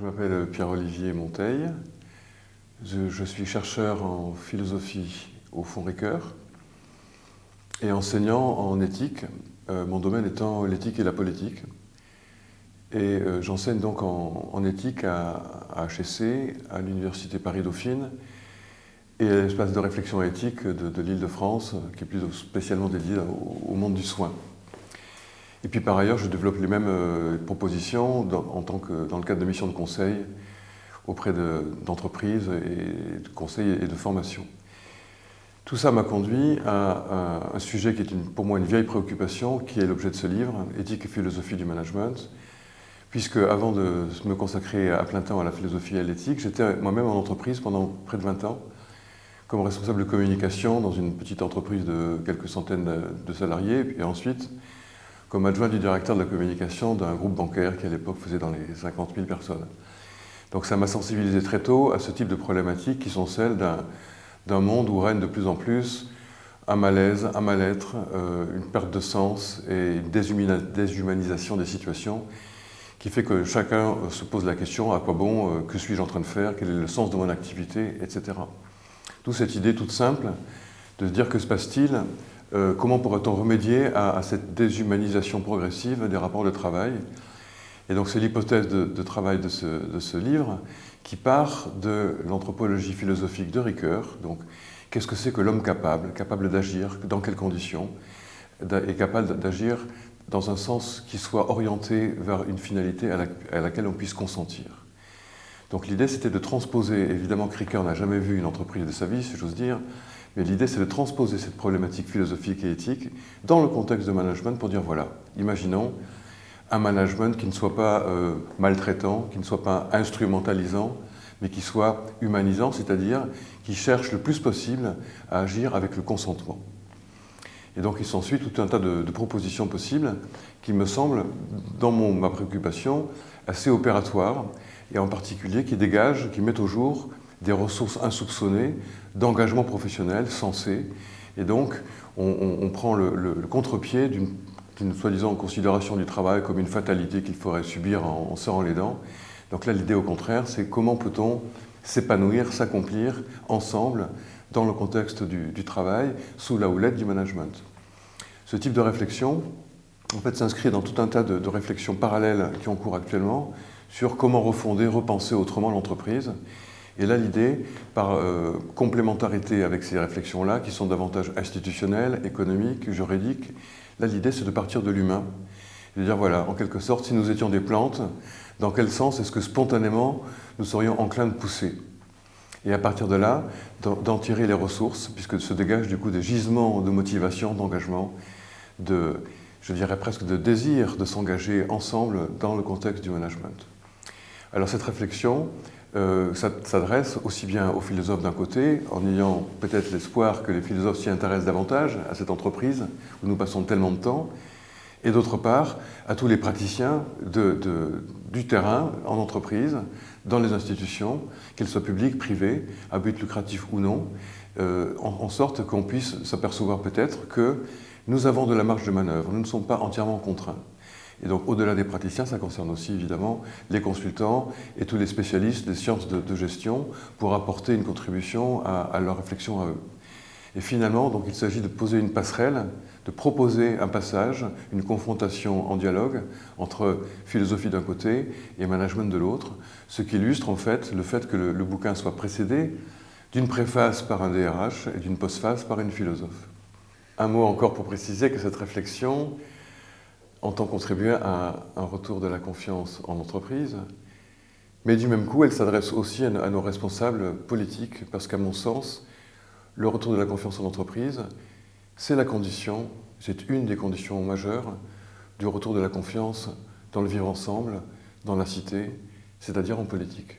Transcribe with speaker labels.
Speaker 1: Je m'appelle Pierre-Olivier Monteil. Je, suis chercheur en philosophie au Fonds Ricoeur et enseignant en éthique, euh, mon domaine étant l'éthique et la politique. Et euh, j'enseigne donc en, éthique à, HEC, à l'Université Paris-Dauphine et à l'espace de réflexion éthique de, l'Île-de-France, qui est plus spécialement dédié au, monde du soin. Et puis par ailleurs, je développe les mêmes euh, propositions en tant que, dans le cadre de missions de conseil auprès d'entreprises et de conseils et de formation. Tout ça m'a conduit à, un sujet qui est pour moi une vieille préoccupation, qui est l'objet de ce livre, Éthique et philosophie du management, puisque avant de me consacrer à plein temps à la philosophie et à l'éthique, j'étais moi-même en entreprise pendant près de 20 ans, comme responsable de communication dans une petite entreprise de quelques centaines de salariés, ensuite comme adjoint du directeur de la communication d'un groupe bancaire qui à l'époque faisait dans les 50 000 personnes. Donc ça m'a sensibilisé très tôt à ce type de problématiques qui sont celles d'un monde où règne de plus en plus un malaise, un mal-être, euh, une perte de sens et une déshumanisation des situations qui fait que chacun se pose la question à quoi bon, euh, que suis-je en train de faire, quel est le sens de mon activité, etc. D'où cette idée toute simple de se dire que se passe-t-il euh, comment pourrait-on remédier à, cette déshumanisation progressive des rapports de travail? Et donc c'est l'hypothèse de, travail de ce, livre qui part de l'anthropologie philosophique de Ricoeur. Donc qu'est-ce que c'est que l'homme capable, capable d'agir, dans quelles conditions, et capable d'agir dans un sens qui soit orienté vers une finalité à, laquelle on puisse consentir? Donc l'idée c'était de transposer, évidemment Ricoeur n'a jamais vu une entreprise de sa vie, si j'ose dire, mais l'idée, c'est de transposer cette problématique philosophique et éthique dans le contexte de management pour dire, voilà, imaginons un management qui ne soit pas euh, maltraitant, qui ne soit pas instrumentalisant, mais qui soit humanisant, c'est-à-dire qui cherche le plus possible à agir avec le consentement. Et donc il s'ensuit tout un tas de, propositions possibles qui me semblent, dans ma préoccupation, assez opératoires, et en particulier qui dégagent, qui mettent au jour des ressources insoupçonnées d'engagement professionnel sensé. Et donc, on, prend le, contre-pied d'une soi-disant considération du travail comme une fatalité qu'il faudrait subir en, serrant les dents. Donc là, l'idée au contraire, c'est comment peut-on s'épanouir, s'accomplir ensemble dans le contexte du, travail, sous la houlette du management. Ce type de réflexion, en fait, s'inscrit dans tout un tas de, réflexions parallèles qui ont cours actuellement sur comment refonder, repenser autrement l'entreprise et là, l'idée, par euh, complémentarité avec ces réflexions-là, qui sont davantage institutionnelles, économiques, juridiques, là, l'idée, c'est de partir de l'humain. De dire, voilà, en quelque sorte, si nous étions des plantes, dans quel sens est-ce que spontanément, nous serions enclins de pousser? Et à partir de là, d'en tirer les ressources, puisque se dégagent du coup des gisements de motivation, d'engagement, de, je dirais presque de désir de s'engager ensemble dans le contexte du management. Alors cette réflexion, euh, s'adresse aussi bien aux philosophes d'un côté, en ayant peut-être l'espoir que les philosophes s'y intéressent davantage à cette entreprise où nous passons tellement de temps, et d'autre part à tous les praticiens du terrain en entreprise, dans les institutions, qu'elles soient publiques, privées, à but lucratif ou non, euh, en, sorte qu'on puisse s'apercevoir peut-être que nous avons de la marge de manœuvre, nous ne sommes pas entièrement contraints. Et donc, au-delà des praticiens, ça concerne aussi évidemment les consultants et tous les spécialistes des sciences de, gestion pour apporter une contribution à, leur réflexion à eux. Et finalement, donc, il s'agit de poser une passerelle, de proposer un passage, une confrontation en dialogue entre philosophie d'un côté et management de l'autre, ce qui illustre en fait le fait que le, le bouquin soit précédé d'une préface par un DRH et d'une postface par une philosophe. Un mot encore pour préciser que cette réflexion entend contribuer à un retour de la confiance en l'entreprise, mais du même coup, elle s'adresse aussi à nos responsables politiques, parce qu'à mon sens, le retour de la confiance en l'entreprise, c'est la condition, c'est une des conditions majeures du retour de la confiance dans le vivre ensemble, dans la cité, c'est-à-dire en politique.